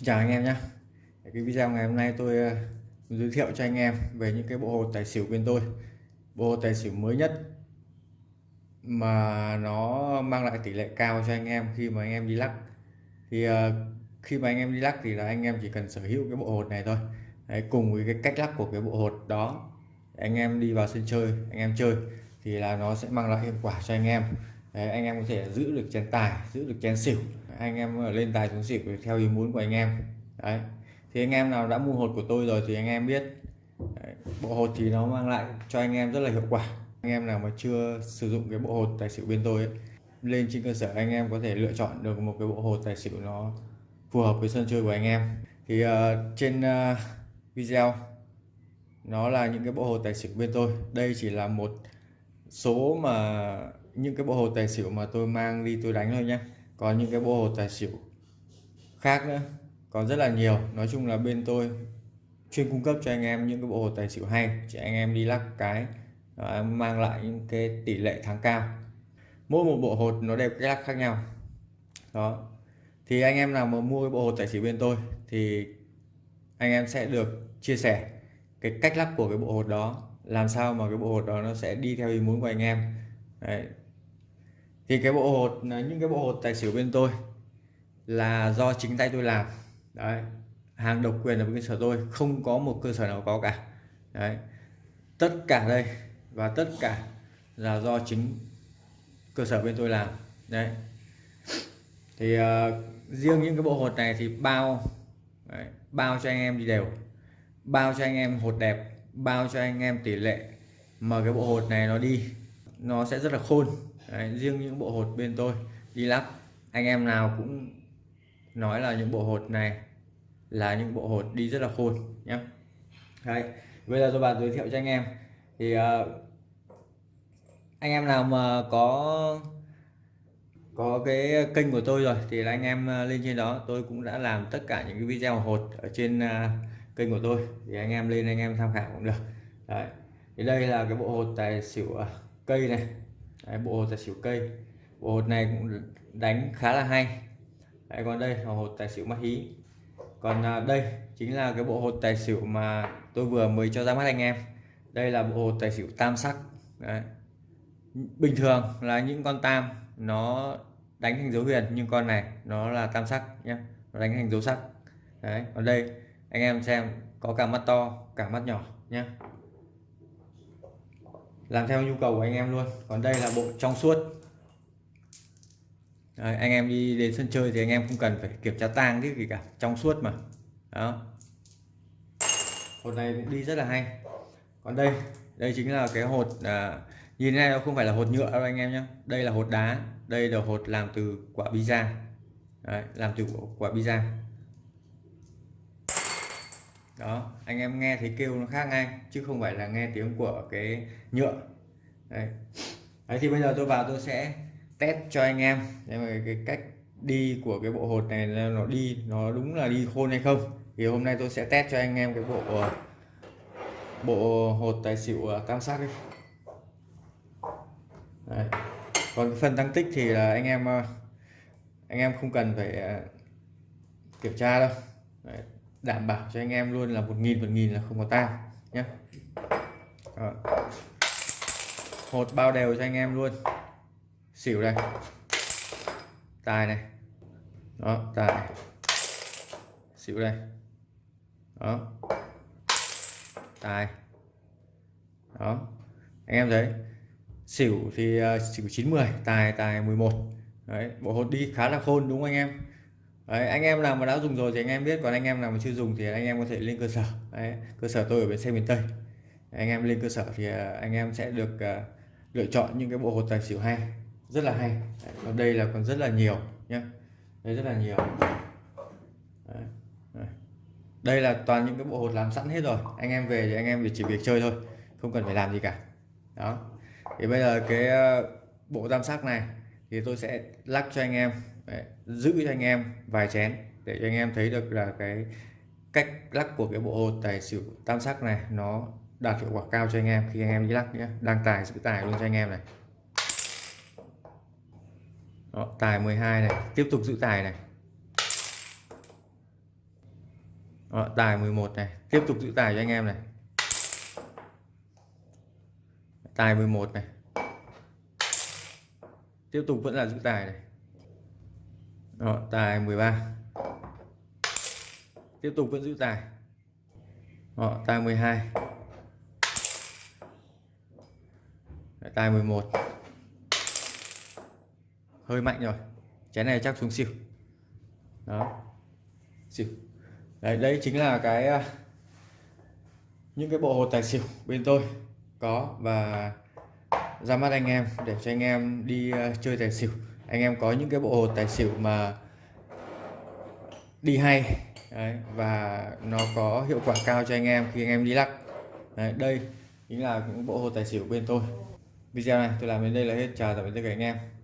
Xin chào anh em nhé. Cái video ngày hôm nay tôi ờ, giới thiệu cho anh em về những cái bộ hột tài xỉu bên tôi. Bộ hồ tài xỉu mới nhất mà nó mang lại tỷ lệ cao cho anh em khi mà anh em đi lắc. Thì ờ, khi mà anh em đi lắc thì là anh em chỉ cần sở hữu cái bộ hột này thôi. Đấy, cùng với cái cách lắc của cái bộ hột đó anh em đi vào sân chơi anh em chơi thì là nó sẽ mang lại hiệu quả cho anh em. Đấy, anh em có thể giữ được chén tài giữ được chén xỉu. Anh em lên tài xuống xỉu theo ý muốn của anh em. Đấy. Thì anh em nào đã mua hột của tôi rồi thì anh em biết. Đấy, bộ hột thì nó mang lại cho anh em rất là hiệu quả. Anh em nào mà chưa sử dụng cái bộ hột tài xỉu bên tôi ấy, lên trên cơ sở anh em có thể lựa chọn được một cái bộ hột tài xỉu nó phù hợp với sân chơi của anh em. Thì uh, trên uh, video nó là những cái bộ hột tài xỉu bên tôi. Đây chỉ là một số mà những cái bộ hồ tài xỉu mà tôi mang đi tôi đánh thôi nhé còn những cái bộ hồ tài xỉu khác nữa còn rất là nhiều. Nói chung là bên tôi chuyên cung cấp cho anh em những cái bộ hồ tài xỉu hay chỉ anh em đi lắc cái đó, mang lại những cái tỷ lệ thắng cao. Mỗi một bộ hột nó đều cách lắc khác nhau. Đó. Thì anh em nào mà mua cái bộ hột tài xỉu bên tôi thì anh em sẽ được chia sẻ cái cách lắc của cái bộ hột đó làm sao mà cái bộ hột đó nó sẽ đi theo ý muốn của anh em. Đấy thì cái bộ hột những cái bộ hột tài xỉu bên tôi là do chính tay tôi làm. Đấy hàng độc quyền ở bên cơ sở tôi không có một cơ sở nào có cả. Đấy tất cả đây và tất cả là do chính cơ sở bên tôi làm. Đấy. Thì uh, riêng những cái bộ hột này thì bao đấy, bao cho anh em đi đều bao cho anh em hột đẹp bao cho anh em tỷ lệ mà cái bộ hột này nó đi nó sẽ rất là khôn. Đấy, riêng những bộ hột bên tôi đi lắp anh em nào cũng nói là những bộ hột này là những bộ hột đi rất là khôn nhé đấy bây giờ tôi bạn giới thiệu cho anh em. Thì uh, anh em nào mà có có cái kênh của tôi rồi thì là anh em ờ, lên trên đó tôi cũng đã làm tất cả những cái video hột ở trên uh, kênh của tôi. Thì anh em lên anh em tham khảo cũng được. Đấy thì đây là cái bộ hột tài xỉu uh, cây này. Đấy, bộ hột tài xỉu cây. Bộ hột này cũng đánh khá là hay. Đấy, còn đây là hột tài xỉu mắt hí. Còn à, đây chính là cái bộ hột tài xỉu mà tôi vừa mới cho ra mắt anh em. Đây là bộ hột tài xỉu tam sắc. Đấy. bình thường là những con tam nó đánh thành dấu huyền nhưng con này nó là tam sắc nhé nó đánh thành dấu sắc. Đấy còn đây anh em xem có cả mắt to cả mắt nhỏ nhé làm theo nhu cầu của anh em luôn. Còn đây là bộ trong suốt. Đấy, anh em đi đến sân chơi thì anh em không cần phải kiểm tra tang cái gì cả. Trong suốt mà. Đó. Hột này cũng đi rất là hay. Còn đây đây chính là cái hột à, nhìn này nó không phải là hột nhựa đâu anh em nhé đây là hột đá. Đây là hột làm từ quả pizza. Đấy, làm từ quả pizza đó, anh em nghe thấy kêu nó khác ngay, chứ không phải là nghe tiếng của cái nhựa Đấy. Đấy, thì bây giờ tôi vào tôi sẽ test cho anh em cái cách đi của cái bộ hột này nó đi, nó đúng là đi khôn hay không thì hôm nay tôi sẽ test cho anh em cái bộ bộ hột tài xỉu à, tam sắc đi Đấy. còn phần tăng tích thì là anh em à, anh em không cần phải à, kiểm tra đâu Đấy đảm bảo cho anh em luôn là một nghìn một nghìn là không có tang nhé hột bao đều cho anh em luôn. Xỉu đây tài này. Đó tài xỉu đây đó. Tài. Đó. Anh em thấy xỉu thì uh, xỉu 90 tài tài 11 đấy bộ hột đi khá là khôn đúng không anh em? Đấy, anh em nào mà đã dùng rồi thì anh em biết còn anh em nào mà chưa dùng thì anh em có thể lên cơ sở. Đấy, cơ sở tôi ở bên xe miền Tây. Anh em lên cơ sở thì à, anh em sẽ được uh, lựa chọn những cái bộ hột tài xỉu hay rất là hay. Ở đây là còn rất là nhiều nhé đây rất là nhiều. Đấy. đây là toàn những cái bộ hột làm sẵn hết rồi. Anh em về thì anh em chỉ việc chơi thôi không cần phải làm gì cả. Đó. Thì bây giờ cái à, bộ tam sắc này thì tôi sẽ lắc cho anh em Đấy, giữ cho anh em vài chén để cho anh em thấy được là cái cách lắc của cái bộ hột tài xỉu tam sắc này nó đạt hiệu quả cao cho anh em. Khi anh em đi lắc nhé đang tài giữ tài luôn cho anh em này. Đó, tài 12 này tiếp tục giữ tài này. Đó, tài 11 này tiếp tục giữ tài cho anh em này. Tài 11 này tiếp tục vẫn là giữ tài này. Đó, tài 13 tiếp tục vẫn giữ tài. Đó, tài 12 tài 11 hơi mạnh rồi. Chén này chắc xuống xỉu. Đó xỉu. Đấy đây chính là cái à, những cái bộ hột tài xỉu bên tôi có và ra mắt anh em để cho anh em đi ờ, chơi tài xỉu. Anh em có những cái bộ hột tài xỉu mà đi hay đấy, và nó có hiệu quả cao cho anh em khi anh em đi lắc. Đấy, đây chính là những bộ hột tài xỉu bên tôi. Video này tôi làm đến đây là hết. Chào tạm biệt tất cả anh em.